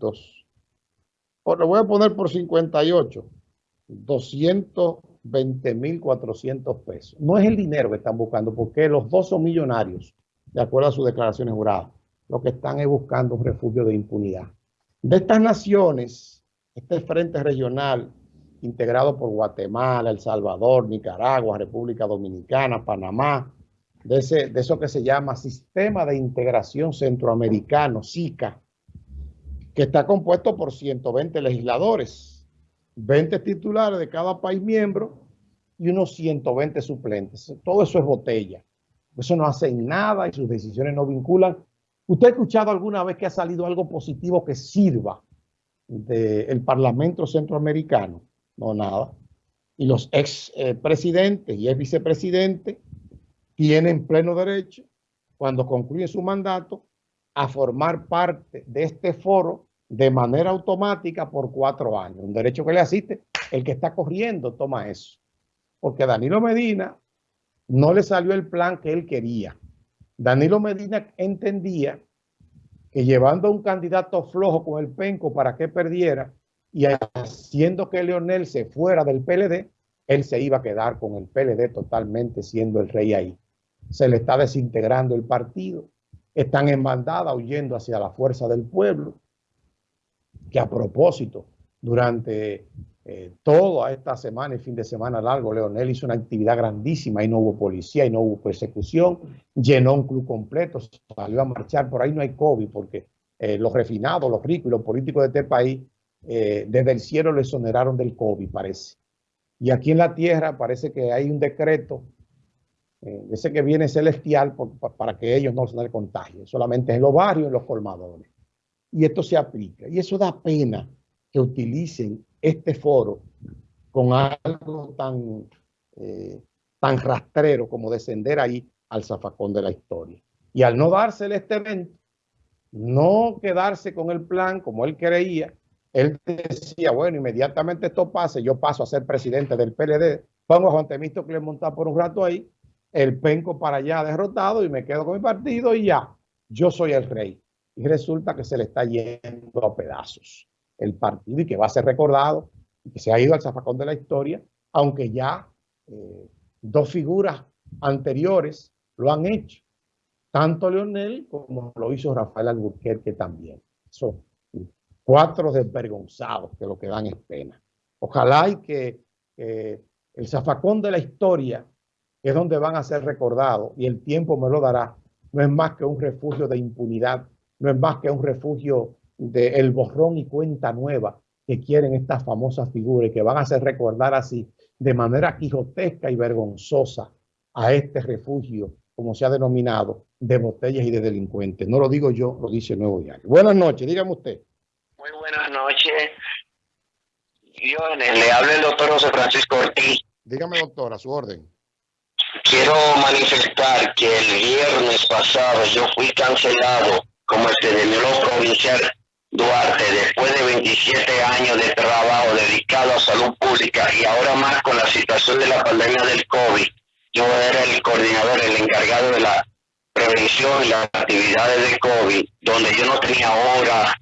lo voy a poner por 58, 220.400 pesos. No es el dinero que están buscando, porque los dos son millonarios, de acuerdo a sus declaraciones juradas. Lo que están es buscando un refugio de impunidad. De estas naciones, este frente regional integrado por Guatemala, El Salvador, Nicaragua, República Dominicana, Panamá, de, ese, de eso que se llama Sistema de Integración Centroamericano, SICA, que está compuesto por 120 legisladores, 20 titulares de cada país miembro y unos 120 suplentes. Todo eso es botella. Eso no hace nada y sus decisiones no vinculan. ¿Usted ha escuchado alguna vez que ha salido algo positivo que sirva del Parlamento Centroamericano? No, nada. Y los ex eh, presidentes y ex vicepresidentes tienen pleno derecho, cuando concluye su mandato, a formar parte de este foro de manera automática por cuatro años. Un derecho que le asiste. El que está corriendo toma eso. Porque Danilo Medina no le salió el plan que él quería. Danilo Medina entendía que llevando a un candidato flojo con el penco para que perdiera y haciendo que Leonel se fuera del PLD, él se iba a quedar con el PLD totalmente siendo el rey ahí. Se le está desintegrando el partido, están en bandada huyendo hacia la fuerza del pueblo, que a propósito, durante eh, toda esta semana y fin de semana largo, Leonel hizo una actividad grandísima, y no hubo policía, y no hubo persecución, llenó un club completo, salió a marchar, por ahí no hay COVID, porque eh, los refinados, los ricos y los políticos de este país, eh, desde el cielo le exoneraron del COVID, parece. Y aquí en la tierra parece que hay un decreto, ese que viene celestial, para que ellos no se den contagio, solamente en los barrios, en los colmadores y esto se aplica. Y eso da pena que utilicen este foro con algo tan, eh, tan rastrero como descender ahí al zafacón de la historia. Y al no dársele este evento, no quedarse con el plan como él creía, él decía, bueno, inmediatamente esto pase, yo paso a ser presidente del PLD, pongo a Juan Temisto que le monta por un rato ahí, el penco para allá derrotado y me quedo con mi partido y ya, yo soy el rey y resulta que se le está yendo a pedazos el partido y que va a ser recordado y que se ha ido al zafacón de la historia, aunque ya eh, dos figuras anteriores lo han hecho, tanto Leonel como lo hizo Rafael Alburquerque también. Son cuatro desvergonzados que lo que dan es pena. Ojalá y que el zafacón de la historia, es donde van a ser recordados, y el tiempo me lo dará, no es más que un refugio de impunidad no es más que un refugio del borrón y cuenta nueva que quieren estas famosas figuras y que van a hacer recordar así de manera quijotesca y vergonzosa a este refugio, como se ha denominado, de botellas y de delincuentes. No lo digo yo, lo dice el Nuevo Diario. Buenas noches, dígame usted. Muy buenas noches. Yo le hablo el doctor José Francisco Ortiz. Dígame, doctor, a su orden. Quiero manifestar que el viernes pasado yo fui cancelado como epidemiólogo provincial Duarte, después de 27 años de trabajo dedicado a salud pública y ahora más con la situación de la pandemia del COVID, yo era el coordinador, el encargado de la prevención y las actividades de COVID, donde yo no tenía hora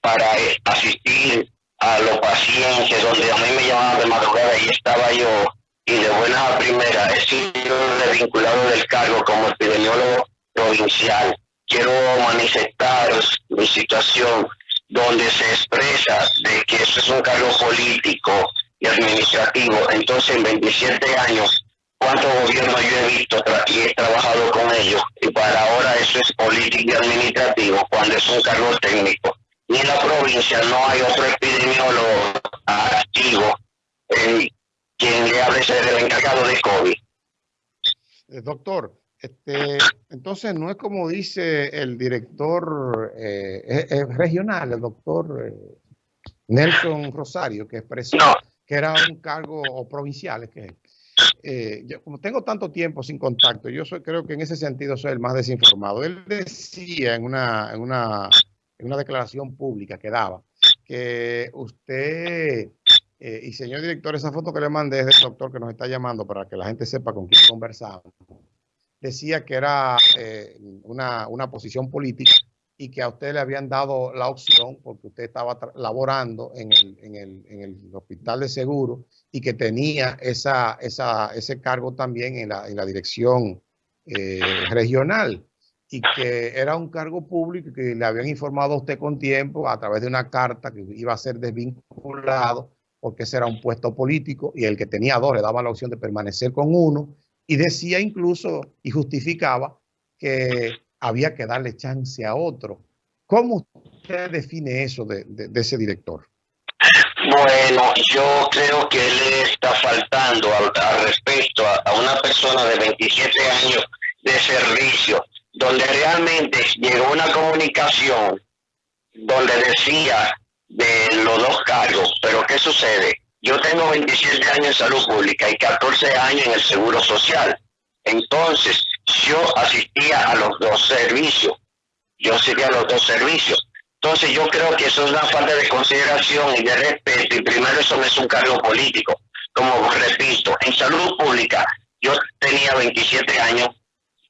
para asistir a los pacientes, donde a mí me llamaban de madrugada y estaba yo, y de buena a primera he sido desvinculado del cargo como epidemiólogo provincial quiero manifestar mi situación donde se expresa de que eso es un cargo político y administrativo. Entonces, en 27 años, ¿cuántos gobiernos yo he visto y he trabajado con ellos? Y para ahora eso es político y administrativo, cuando es un cargo técnico. Ni en la provincia no hay otro epidemiólogo activo en quien le hable ser el encargado de COVID. Eh, doctor, este, entonces, no es como dice el director eh, regional, el doctor eh, Nelson Rosario, que expresó que era un cargo o provincial. que eh, yo, como tengo tanto tiempo sin contacto, yo soy, creo que en ese sentido soy el más desinformado. Él decía en una, en una, en una declaración pública que daba que usted y señor director, esa foto que le mandé es del doctor que nos está llamando para que la gente sepa con quién conversamos decía que era eh, una, posición política y que a usted le habían dado la opción porque usted estaba laborando en el, en, el, en el, hospital de seguro y que tenía esa, esa, ese cargo también en la, en la dirección eh, regional y que era un cargo público que le habían informado a usted con tiempo a través de una carta que iba a ser desvinculado porque ese era un puesto político y el que tenía dos le daba la opción de permanecer con uno y decía incluso y justificaba que había que darle chance a otro. ¿Cómo usted define eso de, ese director? Bueno, yo creo que él está faltando al, respecto a, una persona de 27 años de servicio, donde realmente llegó una comunicación donde decía de los dos cargos, pero ¿qué sucede? Yo tengo 27 años en salud pública y 14 años en el seguro social. Entonces, yo asistía a los dos servicios. Yo asistía a los dos servicios. Entonces yo creo que eso es una falta de consideración y de respeto. Y primero eso no es un cargo político. Como repito, en salud pública yo tenía 27 años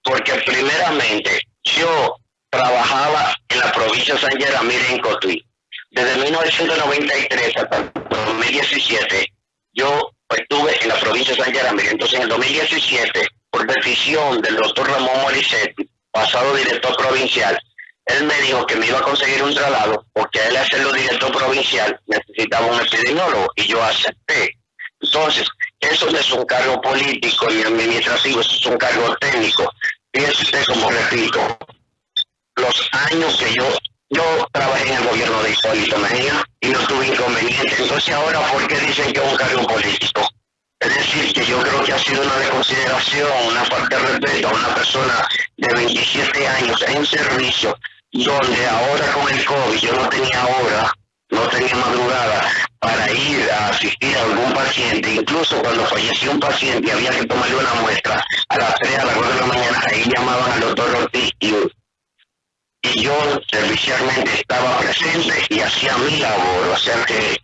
porque primeramente yo trabajaba en la provincia de San Germán en Cotuí. Desde 1993 hasta 2017 yo estuve en la provincia de San Germán. Entonces en el 2017 por decisión del doctor Ramón Morissetti, pasado director provincial, él me dijo que me iba a conseguir un traslado porque a él hacerlo director provincial necesitaba un epidemiólogo y yo acepté. Entonces, eso no es un cargo político ni administrativo, eso es un cargo técnico. Fíjese usted, como repito, los años que yo yo trabajé en el gobierno de Hipólito Mejía y no tuve inconveniente. Entonces ahora, ¿por qué dicen que es un cargo político? Es decir, que yo creo que ha sido una desconsideración, una falta de respeto a una persona de 27 años en servicio, donde ahora con el COVID yo no tenía hora, no tenía madrugada para ir a asistir a algún paciente. Incluso cuando falleció un paciente había que tomarle una muestra a las 3, a las 4 de la mañana, ahí llamaban al doctor Ortiz y, y yo servicialmente estaba presente y hacía mi labor. O sea que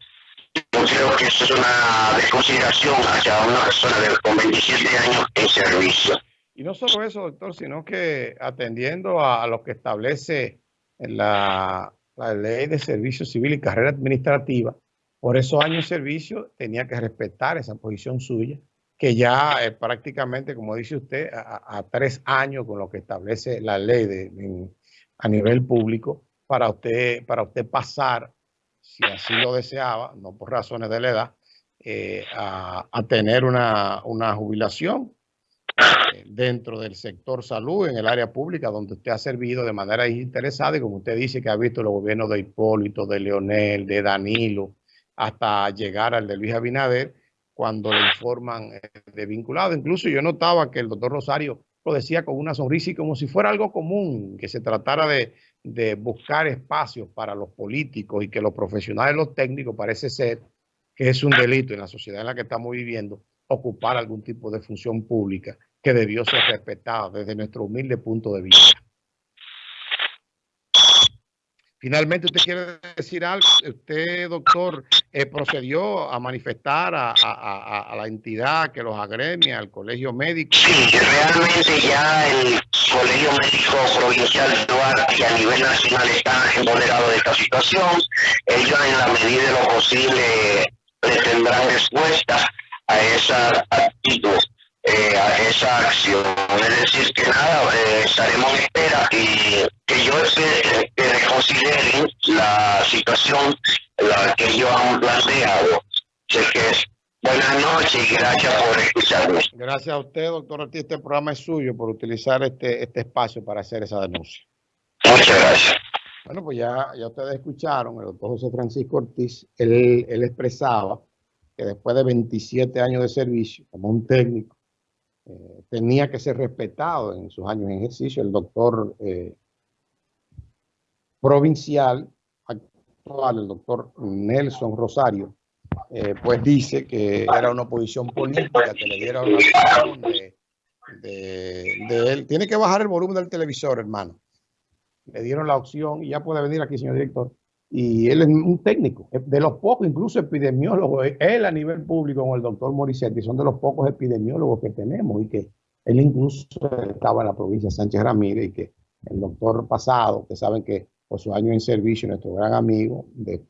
yo creo que eso es una desconsideración hacia una persona de, con 27 años en servicio. Y no solo eso, doctor, sino que atendiendo a, lo que establece la, la ley de servicio civil y carrera administrativa, por esos años de servicio tenía que respetar esa posición suya, que ya es prácticamente, como dice usted, a, tres años con lo que establece la ley de, a nivel público, para usted, para usted pasar si así lo deseaba, no por razones de la edad, eh, a, tener una, jubilación eh, dentro del sector salud, en el área pública, donde usted ha servido de manera interesada y como usted dice que ha visto los gobiernos de Hipólito, de Leonel, de Danilo, hasta llegar al de Luis Abinader, cuando le informan eh, de vinculado. Incluso yo notaba que el doctor Rosario lo decía con una sonrisa y como si fuera algo común, que se tratara de, de buscar espacios para los políticos y que los profesionales, los técnicos, parece ser que es un delito en la sociedad en la que estamos viviendo ocupar algún tipo de función pública que debió ser respetada desde nuestro humilde punto de vista. Finalmente, ¿usted quiere decir algo? Usted, doctor, eh, procedió a manifestar a, la entidad que los agremia, al colegio médico. Sí, realmente ya el colegio médico provincial de Duarte y a nivel nacional está empoderado de esta situación. Ellos, en la medida de lo posible, le tendrán respuesta a esa actitud. Eh, a esa acción. Es decir, que nada, eh, estaremos en espera y que yo que reconsideren la situación la que ellos han planteado. Sé que es buenas noches y gracias por escucharme. Gracias a usted, doctor Ortiz. Este programa es suyo por utilizar este, este espacio para hacer esa denuncia. Muchas gracias. Bueno, pues ya, ya ustedes escucharon, el doctor José Francisco Ortiz, él, él expresaba que después de 27 años de servicio como un técnico, eh, tenía que ser respetado en sus años de ejercicio. El doctor eh, provincial actual, el doctor Nelson Rosario, eh, pues dice que era una oposición política que le diera una opción de, de, él. Tiene que bajar el volumen del televisor, hermano. Le dieron la opción y ya puede venir aquí, señor director y él es un técnico, de los pocos, incluso epidemiólogos, él a nivel público con el doctor Morissetti, son de los pocos epidemiólogos que tenemos y que él incluso estaba en la provincia de Sánchez Ramírez y que el doctor pasado, que saben que por su año en servicio, nuestro gran amigo de